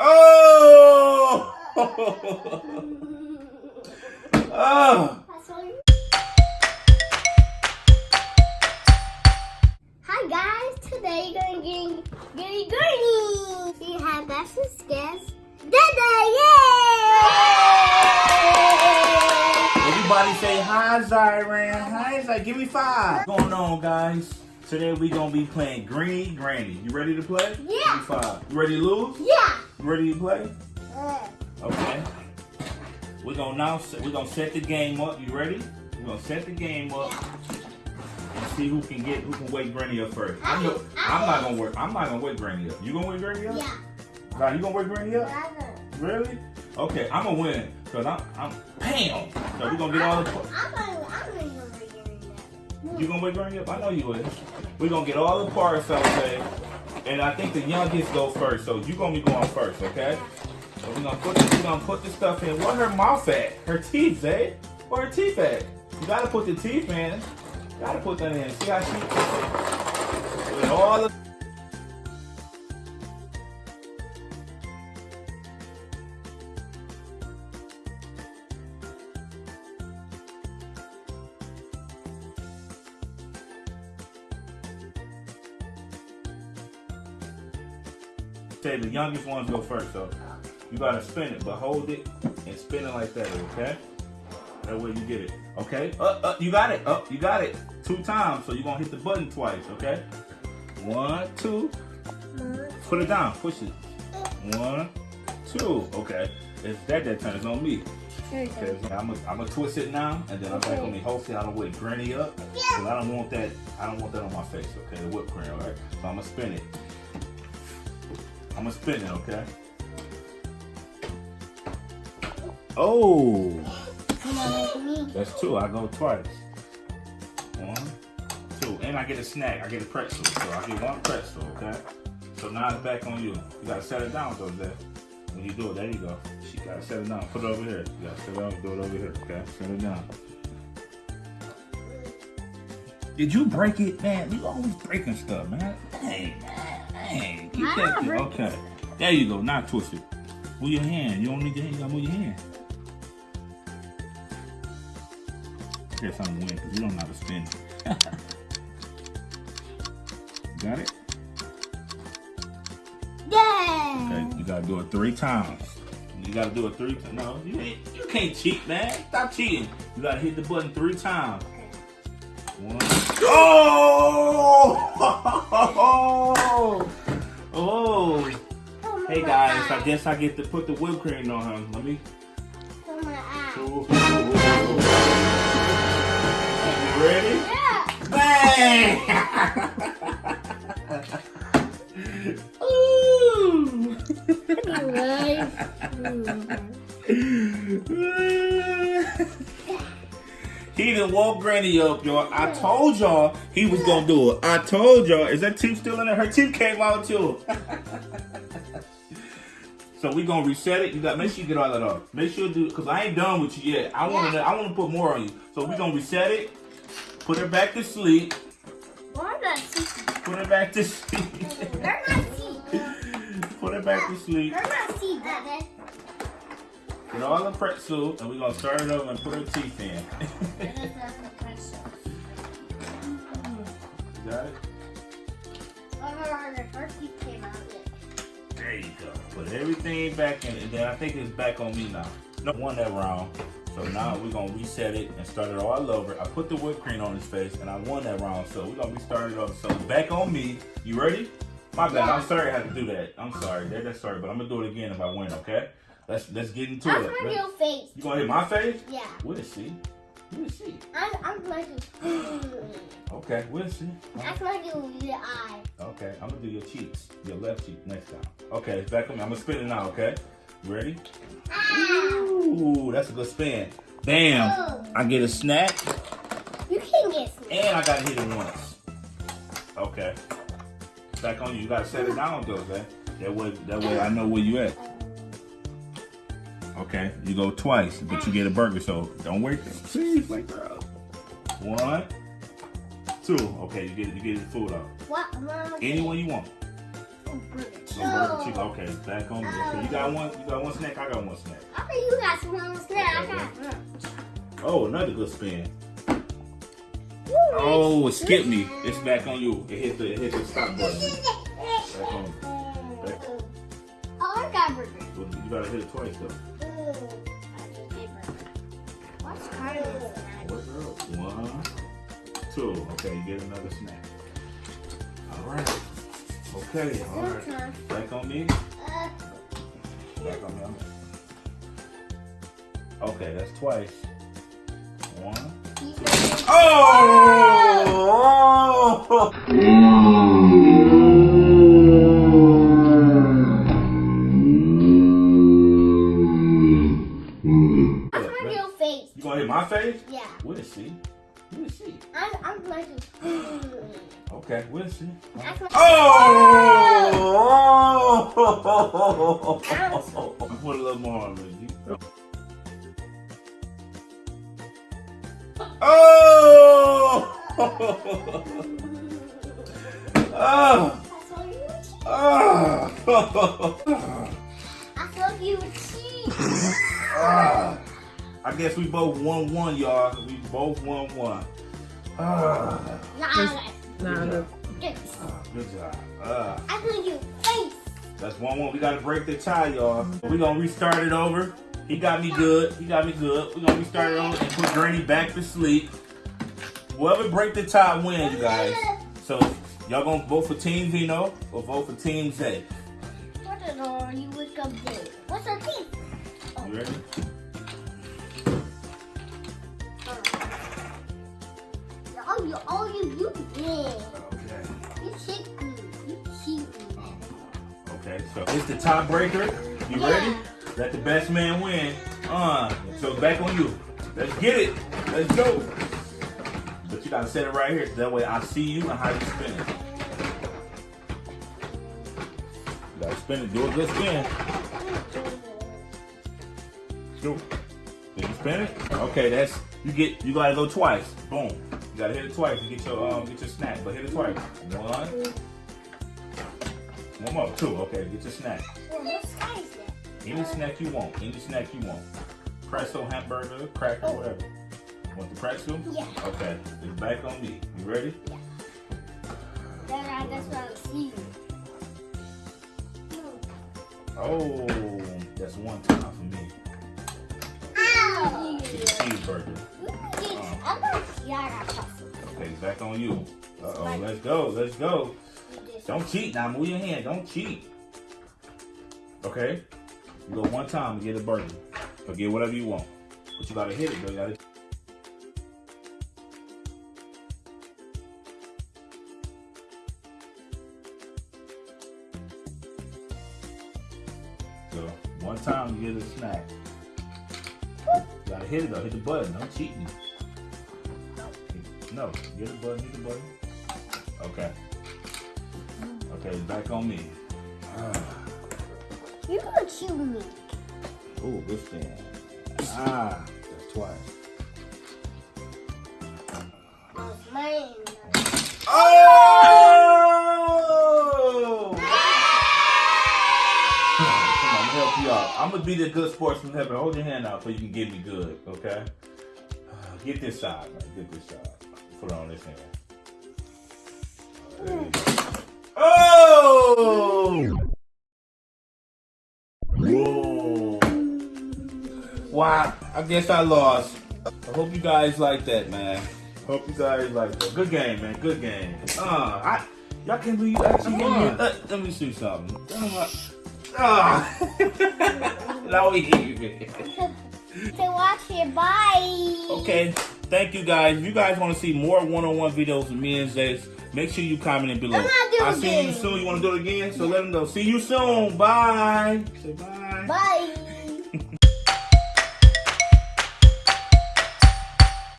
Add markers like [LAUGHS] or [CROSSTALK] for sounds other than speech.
Oh! oh! [LAUGHS] Hi guys, today you're gonna get Gary Gurney. We have special guest, Dada, yay! Everybody say hi, Zyran. Hi, Zy. Give me five. What's going on, guys? Today we gonna be playing Greedy Granny. You ready to play? Yeah. Five. You ready to lose? Yeah. Ready to play? Okay. We're gonna now set, we're gonna set the game up. You ready? We're gonna set the game up and see who can get who can wake Granny up first. I'm, no, I'm not gonna work. I'm not gonna wake Granny up. You gonna wake Granny up? yeah. God, you gonna wake Granny up? Dada. Really? Okay, I'm gonna win because I'm I'm Pam. So we're gonna get all the. I'm gonna, I'm gonna go that. You gonna wake Granny up? I know you will. We're gonna get all the parts, out okay? And I think the youngest go first, so you gonna be going first, okay? So we're gonna put this, we're gonna put this stuff in. What her mouth at? Her teeth, eh? Where her teeth at? You gotta put the teeth in. You gotta put that in. See how she with all the say the youngest ones go first, so you gotta spin it, but hold it and spin it like that, okay? That way you get it. Okay? Up, up, you got it. Up, you got it. Two times, so you're gonna hit the button twice, okay? One, two. Put it down, push it. One, two. Okay. It's that that turns on me. Okay, I'm gonna I'm twist it now, and then I'm back on me. Hopefully, I don't wake Granny up, because I don't want that. I don't want that on my face. Okay, the whipped cream, all right? So I'm gonna spin it. I'm gonna spin it, okay? Oh, Come on, with me. that's two. I go twice. One, two, and I get a snack. I get a pretzel, so I get one pretzel, okay? So now it's back on you. You gotta set it down though, there. When you do it, there you go. She gotta set it down. Put it over here. You gotta set it down. Do it over here, okay? Set it down. Did you break it, man? You always breaking stuff, man. Dang, man. Dang. That ah, thing. Okay. There you go. Now twist it. Move your hand. You don't need your hand. You gotta move your hand. Guess I'm win because you don't know how to spin. [LAUGHS] Got it? Yeah. Okay. You gotta do it three times. You gotta do it three times. No, you ain't, you can't cheat, man. Stop cheating. You gotta hit the button three times. One. Oh! [LAUGHS] oh! Come Hey guys, I guess I get to put the whipped cream on her. Let me. Come on, eye. You ready? Yeah. Bang! [LAUGHS] Ooh! [LAUGHS] he done woke Granny up, y'all. I told y'all he was gonna do it. I told y'all. Is that teeth still in there? Her teeth came out too. [LAUGHS] so we gonna reset it. You got make sure you get all that off. Make sure you do because I ain't done with you yet. I wanna I wanna put more on you. So we gonna reset it. Put her back to sleep. Why not see? Put her back to [LAUGHS] sleep. They're not see. Put her back to sleep. They're not Dada. Get all the pretzel, and we're gonna start it over and put her teeth in. [LAUGHS] Got it? There you go. Put everything back in, and then I think it's back on me now. No, one that round. So now we're gonna reset it and start it all over. I put the whipped cream on his face, and I won that round. So we're gonna be started over. So back on me. You ready? My bad. I'm sorry I had to do that. I'm sorry. That, that's sorry, but I'm gonna do it again if I win. Okay? Let's let's get into That's it. my real face. You gonna hit my face? Yeah. We'll see. We'll see. I'm, I'm to. do. [GASPS] Okay, we'll see. That's my little eye. Okay, I'm gonna do your cheeks, your left cheek next time. Okay, it's back on me. I'm gonna spin it now. Okay, ready? Ah! Ooh, that's a good spin. Bam! I get a snack, You can get me. and I gotta hit it once. Okay, back on you. You gotta set it down though, man. That way, that way I know where you at. Okay, you go twice, but you get a burger, so don't wait. Please, like, bro. One, two. Okay, you get it you get the food off. What? Mom, Anyone you want. Oh, burger Some burger. Okay, back on me. Okay, you got one. You got one snack. I got one snack. Okay, you got some on snack. I got one. Oh, another good spin. Ooh, Oh, it skipped me. It's back on you. It hit the it hit the stop button. [LAUGHS] Back on. Back. Oh, I got burger. You gotta hit it twice though. What's snack? One, two. Okay, you get another snack. All right. Okay. All right. Back on me. Back on me. Okay, that's twice. One. ready. Oh! oh! [LAUGHS] see. We'll see. I'm, I'm going to. Okay, we'll see. That's what- Oh! Put a little more on it. You- Oh! Oh! [LAUGHS] I saw you cheat. Oh! I saw you cheat. Ah. I guess we both won one, y'all. We both won one. Ah. Nah, Nah, look. good. Good job. Ah. I saw you face. That's one one. We gotta break the tie, y'all. We gonna restart it over. He got me good. He got me good. We gonna restart it over and put Granny back to sleep. Whoever break the tie wins, you guys. So y'all gonna vote for Team Vino or vote for Team Zay. What the door you wake up there? What's your teeth? You ready? Oh, you, oh, you, you did. Okay. You cheat me. You cheat me. Okay. So it's the tiebreaker. You Yeah. ready? Let the best man win. Uh. So back on you. Let's get it. Let's go. But you gotta set it right here. So that way I see you and how you spin it. You gotta spin it. Do a good spin. Do. Did you spin it? Okay, that's you get you gotta go twice. Boom. You gotta hit it twice to get your um get your snack. But hit it twice. One. One more. Two. Okay, get your snack. Well, what sky is that? Any snack you want. Any snack you want. Pretzel, hamburger, cracker, whatever. You Want the pretzel? Yeah. Okay. It's back on me. You ready? Yeah. Then I guess what I see. Oh, that's one time for me. Ow! Cheeseburger. Back on you. Uh oh, let's go. Let's go. Don't cheat now. Move your hand. Don't cheat. Okay? You go one time to get a burger. Or get whatever you want. But you gotta hit it though. You gotta So one time you get a snack. You gotta hit it though. Hit the button. Don't cheat me. No, get the button. Hit the button. Okay. Okay, back on me. Ah. You're gonna kill me. Oh, good spin. Ah, that's twice. Oh, mine. Oh! Come on, I'm gonna help you out. I'm gonna be the good sportsman heaven. Hold your hand out so you can get me good, okay? Get this side, man. Get this side. Put it on this hand. There you go. Oh! Whoa. Wow, I guess I lost. I hope you guys like that, man. Hope you guys like that. Good game, man. Good game. Uh, I y'all can't believe you actually won. Uh, let me see something. Uh, Ah. now we hear you. So watch it. Bye. Okay, thank you guys. If you guys want to see more one-on-one videos with me and Zace, make sure you comment it below. I'm not doing I'll see you soon. You want to do it again? So let them know. See you soon. Bye. Say bye. Bye.